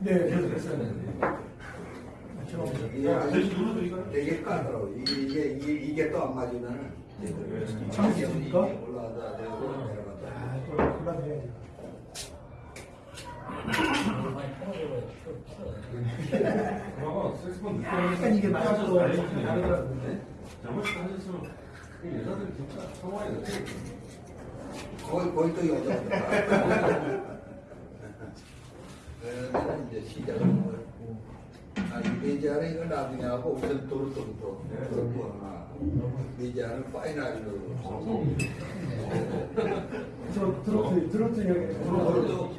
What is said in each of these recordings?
네. 그래서 했어야 되는데. 이게 되게. 이게, 이게, 또 안 맞으면은. 참으십니까? 올라가다 내려가다 내려가다. 아, 또 늦게 하면서 약간 이게 좀 다르더라고요. 잘못을 하셨으면 그 여자들 진짜 성화에 넣게 거기, 거기 또. 그러면 이제 시작을 뭐. 아, 이 메지아는 이거 나중에 하고 우선 도로또부터 도로또 하나. 메지아는 파이널로. 저 트로트, 트로트 형이. 도로또,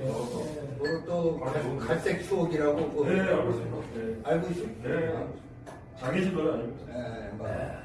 도로또 갈색 추억이라고. 네, 알고 있습니다. 네. 알고 있어? 네. 자기 집 노래 아니고. 네, 맞아.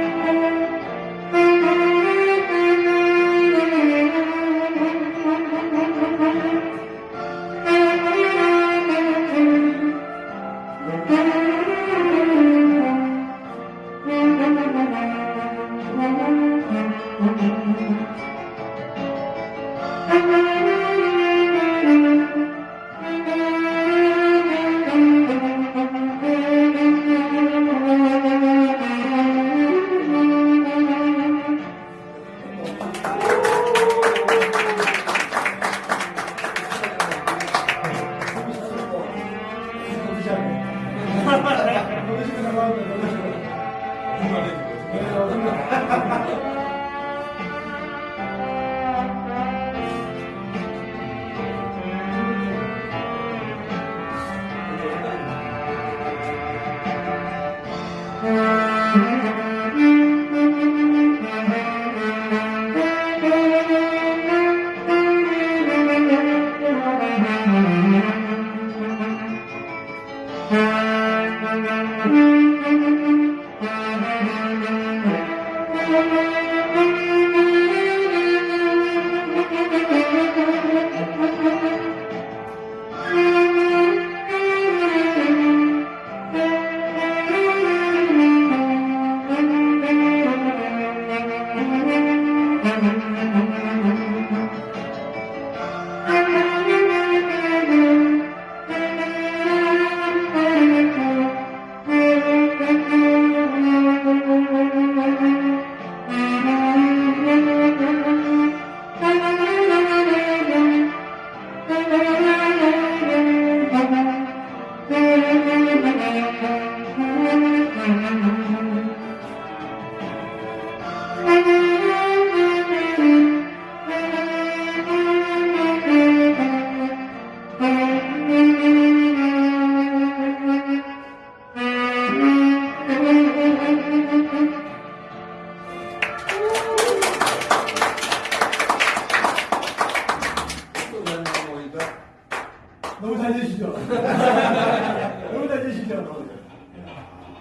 너무 잘 되시죠? 너무 잘 되시죠?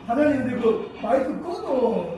사장님 근데 그 마이크 꺼도